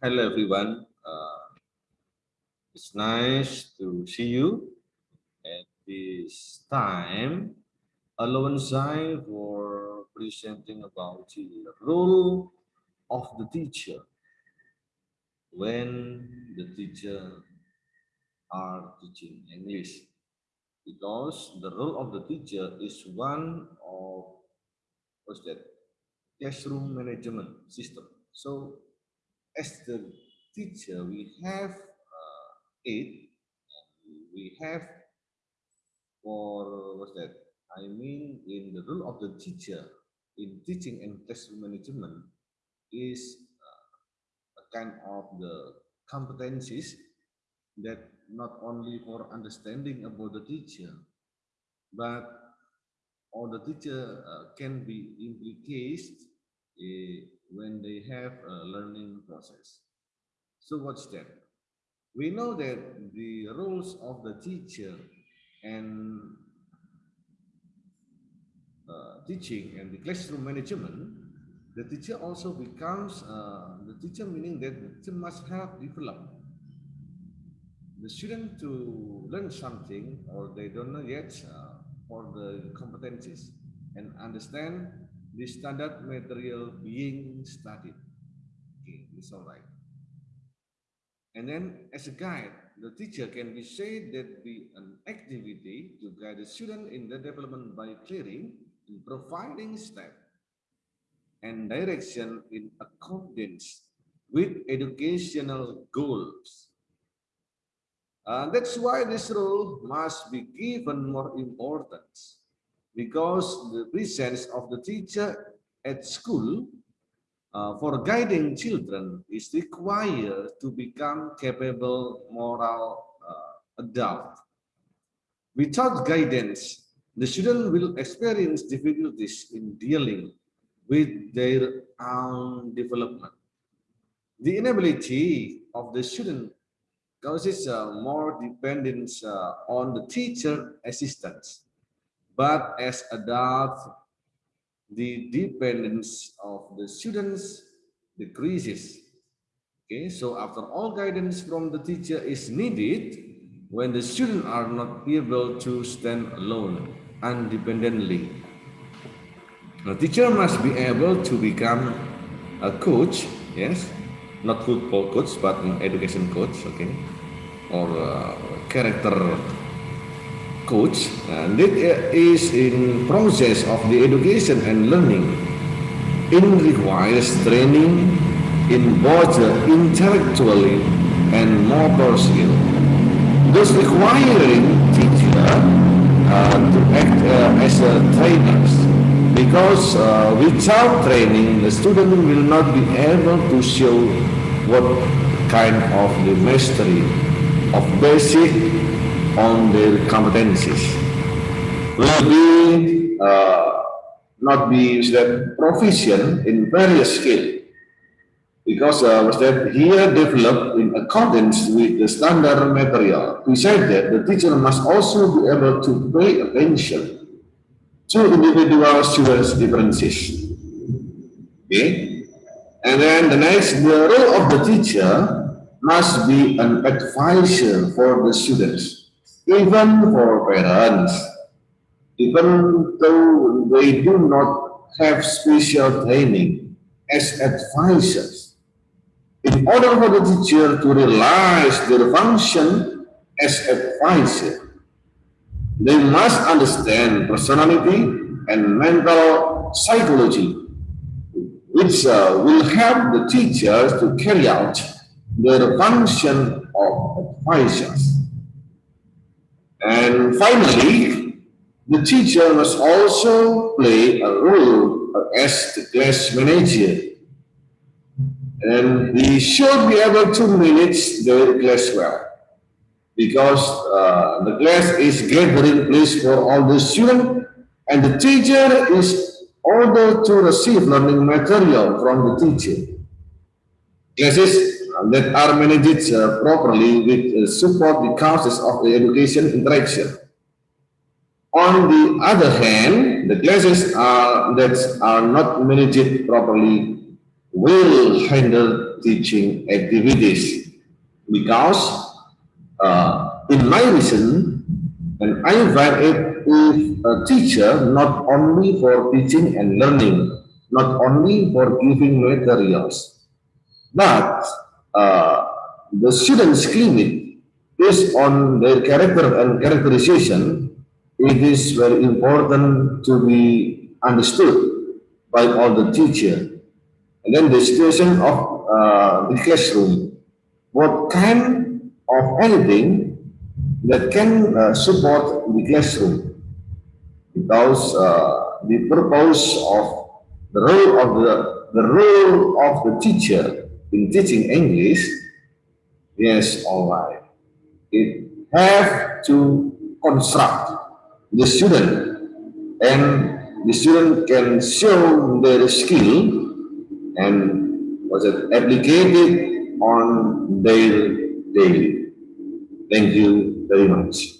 Hello, everyone. Uh, it's nice to see you at this time. Alongside for presenting about the role of the teacher when the teacher are teaching English. Because the role of the teacher is one of what's that classroom management system. So as the teacher, we have uh, eight, we have for what's that? I mean, in the role of the teacher in teaching and classroom management is uh, a kind of the competencies that not only for understanding about the teacher, but all the teacher uh, can be implicated uh, when they have a learning process. So what's that? We know that the roles of the teacher and uh, teaching and the classroom management, the teacher also becomes uh, the teacher meaning that the teacher must have developed the student to learn something or they don't know yet uh, for the competencies and understand the standard material being studied. Okay, it's all right. And then as a guide, the teacher can be said that be an activity to guide the student in the development by clearing and providing step and direction in accordance with educational goals. Uh, that's why this role must be given more importance because the presence of the teacher at school uh, for guiding children is required to become capable moral uh, adult. Without guidance, the student will experience difficulties in dealing with their own development. The inability of the student causes uh, more dependence uh, on the teacher assistance but as adults, the dependence of the students decreases. Okay, so after all guidance from the teacher is needed, when the students are not able to stand alone independently. The teacher must be able to become a coach, yes, not football coach, but an education coach, okay, or character coach and it is in process of the education and learning. It requires training in both intellectually and motor skill. Thus requiring teacher uh, to act uh, as a trainers because uh, without training the student will not be able to show what kind of the mastery of basic on their competencies will be uh, not be that proficient in various skills because uh, was that here developed in accordance with the standard material. Besides that, the teacher must also be able to pay attention to individual students' differences. Okay, and then the next, the role of the teacher must be an advisor for the students even for parents, even though they do not have special training as advisors, in order for the teacher to realize their function as advisor, they must understand personality and mental psychology, which uh, will help the teachers to carry out their function of advisors. And finally, the teacher must also play a role as the class manager. And he should be able to manage the class well. Because uh, the class is gathering place for all the students and the teacher is ordered to receive learning material from the teacher. Classes that are managed uh, properly with uh, support the causes of the education interaction. On the other hand, the classes are, that are not managed properly will hinder teaching activities because uh, in my reason, and I evaluate if a teacher not only for teaching and learning, not only for giving materials, but uh, the students' clinic based on their character and characterization, it is very important to be understood by all the teacher. And then the situation of uh, the classroom, what kind of anything that can uh, support the classroom because uh, the purpose of the role of the, the role of the teacher in teaching English, yes, all right. It have to construct the student and the student can show their skill and was it applicated on their daily. Thank you very much.